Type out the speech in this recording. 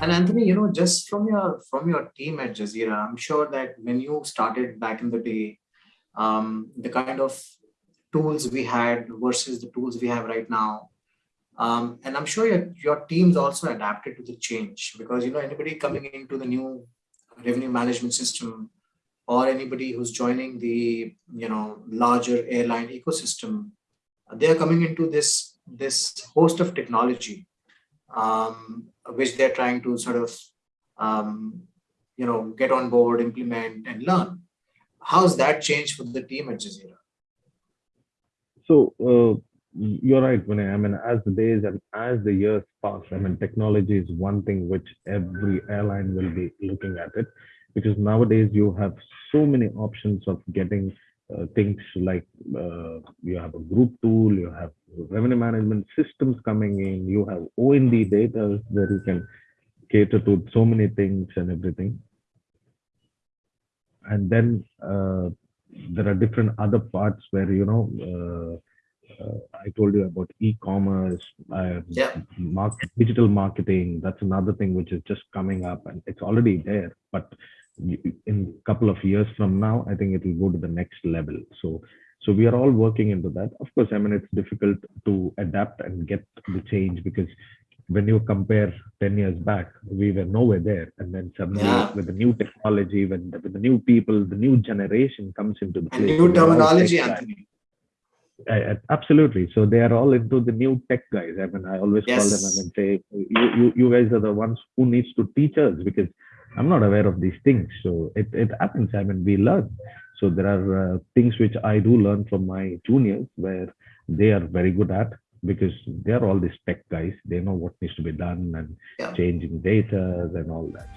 And Anthony, you know, just from your from your team at Jazeera, I'm sure that when you started back in the day, um, the kind of tools we had versus the tools we have right now, um, and I'm sure your, your teams also adapted to the change because, you know, anybody coming into the new revenue management system or anybody who's joining the, you know, larger airline ecosystem, they're coming into this, this host of technology, um, which they're trying to sort of, um, you know, get on board, implement and learn. How's that changed for the team at Jazeera? So uh, you're right, Vinay. I mean, as the days and as the years pass, I mean, technology is one thing which every airline will be looking at it because nowadays you have so many options of getting uh, things like uh, you have a group tool, you have revenue management systems coming in, you have OND data where you can cater to so many things and everything. And then uh, there are different other parts where, you know, uh, uh, I told you about e-commerce, uh, yeah. market, digital marketing. That's another thing which is just coming up, and it's already there. But in a couple of years from now, I think it will go to the next level. So, so we are all working into that. Of course, I mean it's difficult to adapt and get the change because when you compare 10 years back, we were nowhere there. And then suddenly yeah. with the new technology, when the, with the new people, the new generation comes into the and new terminology, Anthony. I, absolutely. So they are all into the new tech guys. I mean, I always yes. call them and say, you, you, you guys are the ones who needs to teach us because I'm not aware of these things. So it, it happens. I mean, we learn. So there are uh, things which I do learn from my juniors where they are very good at because they are all these tech guys. They know what needs to be done and yeah. changing data and all that.